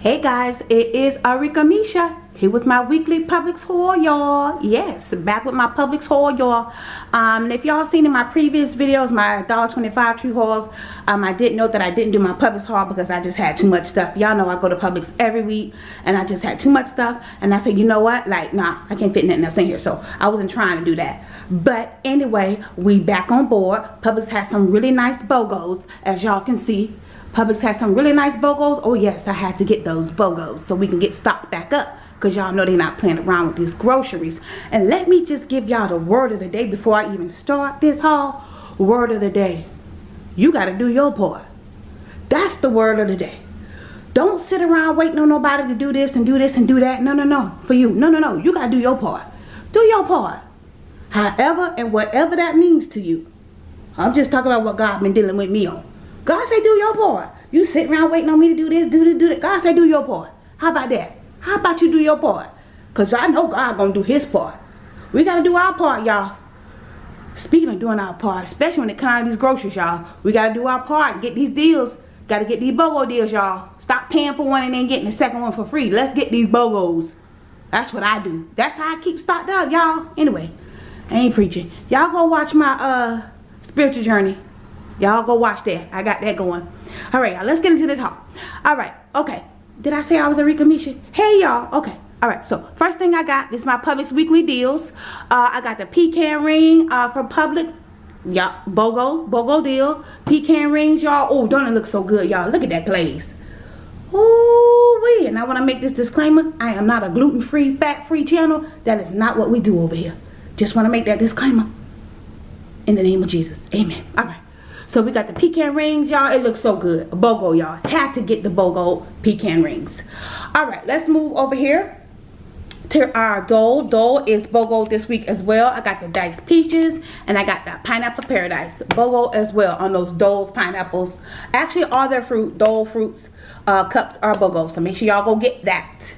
Hey guys, it is Arika Misha here with my weekly Publix haul, y'all. Yes, back with my Publix haul, y'all. Um, if y'all seen in my previous videos, my $1.25 tree hauls, um, I did note that I didn't do my Publix haul because I just had too much stuff. Y'all know I go to Publix every week and I just had too much stuff. And I said, you know what? Like, nah, I can't fit nothing else in here. So I wasn't trying to do that. But anyway, we back on board. Publix has some really nice BOGOs, as y'all can see. Publix has some really nice BOGOs. Oh yes, I had to get those BOGOs so we can get stocked back up because y'all know they're not playing around with these groceries. And let me just give y'all the word of the day before I even start this haul. Word of the day. You got to do your part. That's the word of the day. Don't sit around waiting on nobody to do this and do this and do that. No, no, no. For you. No, no, no. You got to do your part. Do your part. However and whatever that means to you. I'm just talking about what God been dealing with me on. God say do your part. You sitting around waiting on me to do this, do this, do that. God say do your part. How about that? How about you do your part? Because I know God gonna do his part. We gotta do our part, y'all. Speaking of doing our part, especially when it comes to these groceries, y'all. We gotta do our part. Get these deals. Gotta get these BOGO deals, y'all. Stop paying for one and then getting the second one for free. Let's get these BOGOs. That's what I do. That's how I keep stocked up, y'all. Anyway, I ain't preaching. Y'all go watch my uh spiritual journey Y'all go watch that. I got that going. All right. Let's get into this haul. All right. Okay. Did I say I was a Misha? Hey, y'all. Okay. All right. So, first thing I got is my Publix weekly deals. Uh, I got the pecan ring uh, from Publix. Y'all, BOGO. BOGO deal. Pecan rings, y'all. Oh, don't it look so good, y'all. Look at that glaze. Ooh, wee. And I want to make this disclaimer. I am not a gluten-free, fat-free channel. That is not what we do over here. Just want to make that disclaimer. In the name of Jesus. Amen. All right. So we got the pecan rings, y'all. It looks so good. BOGO, y'all. Had to get the BOGO pecan rings. All right, let's move over here to our Dole. Dole is BOGO this week as well. I got the diced peaches and I got that pineapple paradise BOGO as well on those Dole's pineapples. Actually, all their fruit, Dole fruits uh, cups are BOGO. So make sure y'all go get that.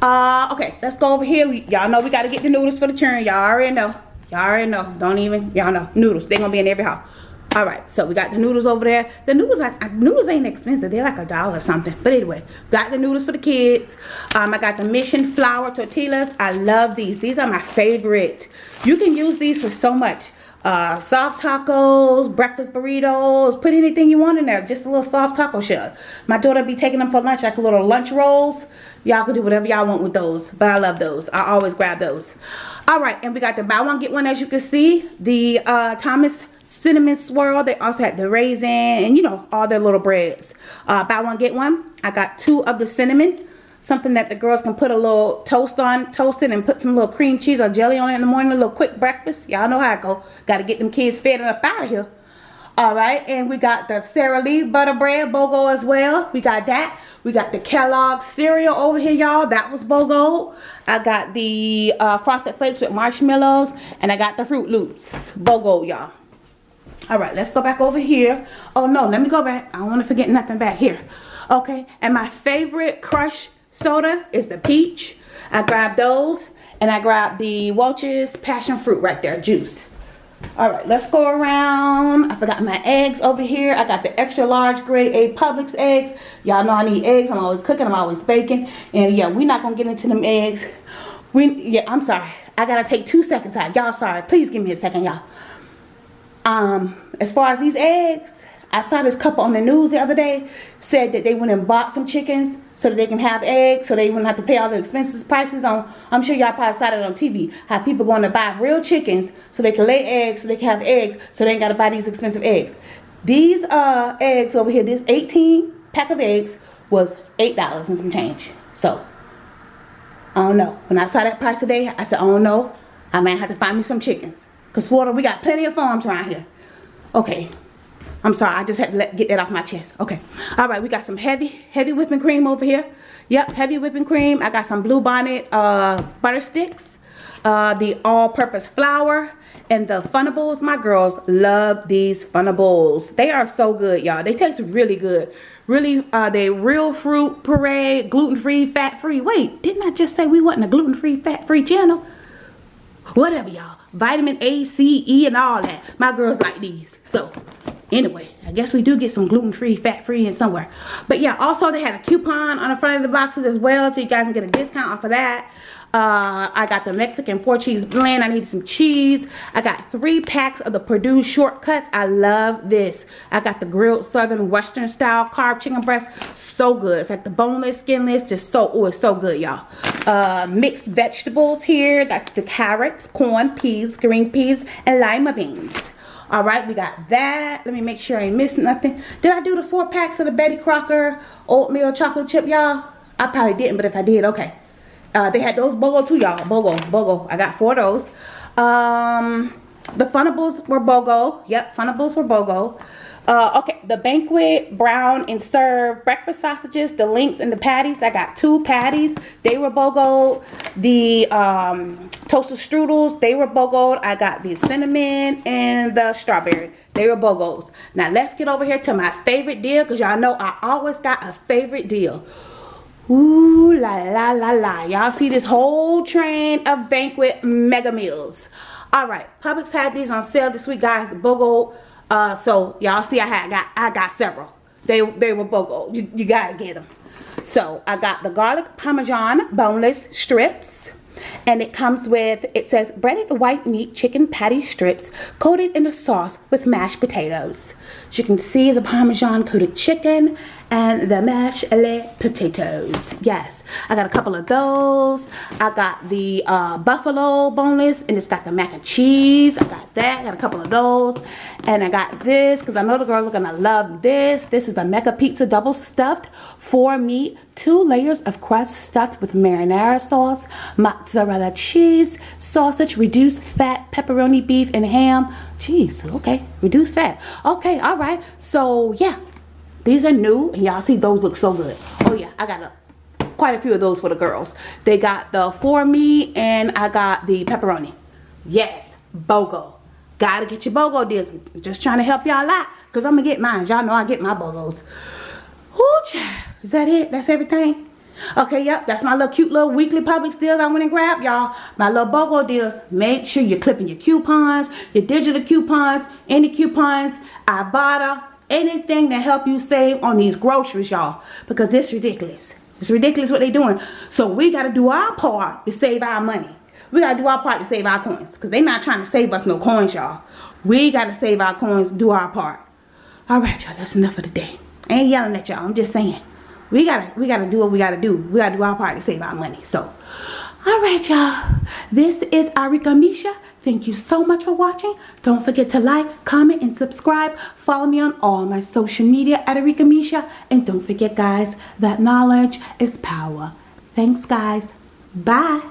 Uh, okay, let's go over here. Y'all know we got to get the noodles for the churn. Y'all already know. Y'all already know. Don't even, y'all know. Noodles. They're going to be in every house all right so we got the noodles over there the noodles like noodles ain't expensive they're like a dollar something but anyway got the noodles for the kids um i got the mission flour tortillas i love these these are my favorite you can use these for so much uh, soft tacos, breakfast burritos, put anything you want in there. Just a little soft taco shell. My daughter be taking them for lunch like a little lunch rolls. Y'all can do whatever y'all want with those. But I love those. I always grab those. Alright, and we got the buy one, get one as you can see. The uh, Thomas cinnamon swirl. They also had the raisin and you know all their little breads. Uh, buy one get one. I got two of the cinnamon. Something that the girls can put a little toast on, toast it and put some little cream cheese or jelly on it in the morning. A little quick breakfast. Y'all know how I go. Got to get them kids fed and up out of here. Alright, and we got the Sara Lee butter bread BOGO as well. We got that. We got the Kellogg's cereal over here, y'all. That was BOGO. I got the uh, Frosted Flakes with marshmallows. And I got the Froot Loops BOGO, y'all all right let's go back over here. Oh no let me go back. I don't want to forget nothing back here. Okay and my favorite crush soda is the peach. I grabbed those and i grabbed the welch's passion fruit right there juice. All right let's go around. I forgot my eggs over here. I got the extra large grade a publix eggs. Y'all know i need eggs. I'm always cooking i'm always baking. And yeah we're not gonna get into them eggs. We yeah i'm sorry. I gotta take two seconds. Out y'all sorry. Please give me a second y'all um, as far as these eggs, I saw this couple on the news the other day said that they went and bought some chickens so that they can have eggs so they wouldn't have to pay all the expenses prices on I'm sure y'all probably saw it on TV how people going to buy real chickens so they can lay eggs so they can have eggs so they ain't got to buy these expensive eggs. These uh eggs over here this 18 pack of eggs was eight dollars and some change. So I don't know. When I saw that price today I said oh no I might have to find me some chickens because Florida, we got plenty of farms around here. Okay. I'm sorry. I just had to let, get that off my chest. Okay. All right. We got some heavy, heavy whipping cream over here. Yep. Heavy whipping cream. I got some Bluebonnet uh, butter sticks. Uh, the all-purpose flour and the Funables. My girls love these Funables. They are so good, y'all. They taste really good. Really, uh, they real fruit parade, gluten-free, fat-free. Wait, didn't I just say we wasn't a gluten-free, fat-free channel? Whatever, y'all vitamin A, C, E, and all that. My girls like these. So, anyway i guess we do get some gluten-free fat-free and somewhere but yeah also they had a coupon on the front of the boxes as well so you guys can get a discount off of that uh, I got the Mexican four cheese blend. I needed some cheese. I got three packs of the Perdue shortcuts. I love this. I got the grilled southern western style carb chicken breast. So good. It's like the boneless, skinless. Just so, oh, it's so good, y'all. Uh, mixed vegetables here. That's the carrots, corn, peas, green peas, and lima beans. All right, we got that. Let me make sure I ain't missing nothing. Did I do the four packs of the Betty Crocker oatmeal chocolate chip, y'all? I probably didn't, but if I did, okay. Uh, they had those BOGO too, y'all. BOGO, BOGO. I got four of those. Um, the Funables were BOGO. Yep, Funables were BOGO. Uh, okay, the banquet brown and serve breakfast sausages, the links and the patties. I got two patties. They were BOGO. The um, Toaster Strudels, they were BOGO. I got the cinnamon and the strawberry. They were BOGOs. Now let's get over here to my favorite deal because y'all know I always got a favorite deal. Ooh la la la la. Y'all see this whole train of banquet mega meals. Alright, Publix had these on sale this week, guys. BOGO. Uh, so y'all see I had got I got several. They they were BOGO. You, you gotta get them. So I got the garlic parmesan boneless strips and it comes with it says breaded white meat chicken patty strips coated in a sauce with mashed potatoes as you can see the parmesan coated chicken and the mashed potatoes. Yes i got a couple of those. I got the uh, buffalo boneless and it's got the mac and cheese. I got that I got a couple of those. And i got this because i know the girls are gonna love this. This is the mega pizza double stuffed four meat two layers of crust stuffed with marinara sauce mozzarella cheese sausage reduced fat pepperoni beef and ham. Cheese okay reduced fat. Okay all right so yeah these are new and y'all see those look so good. Oh yeah, I got a, quite a few of those for the girls. They got the for me and I got the pepperoni. Yes, BOGO. Gotta get your BOGO deals. Just trying to help y'all out because I'm gonna get mine. Y'all know I get my BOGOs. Ooh, Is that it? That's everything? Okay, yep, that's my little cute little weekly Publix deals I went and grabbed, y'all. My little BOGO deals. Make sure you're clipping your coupons, your digital coupons, any coupons, Ibotta, anything to help you save on these groceries y'all because this ridiculous. It's ridiculous what they're doing. So we got to do our part to save our money. We got to do our part to save our coins because they not trying to save us no coins y'all. We got to save our coins do our part. All right y'all that's enough for the day. I ain't yelling at y'all i'm just saying. We gotta we gotta do what we gotta do. We gotta do our part to save our money. So all right y'all this is arika misha Thank you so much for watching. Don't forget to like, comment, and subscribe. Follow me on all my social media at Arika Misha. And don't forget, guys, that knowledge is power. Thanks, guys. Bye.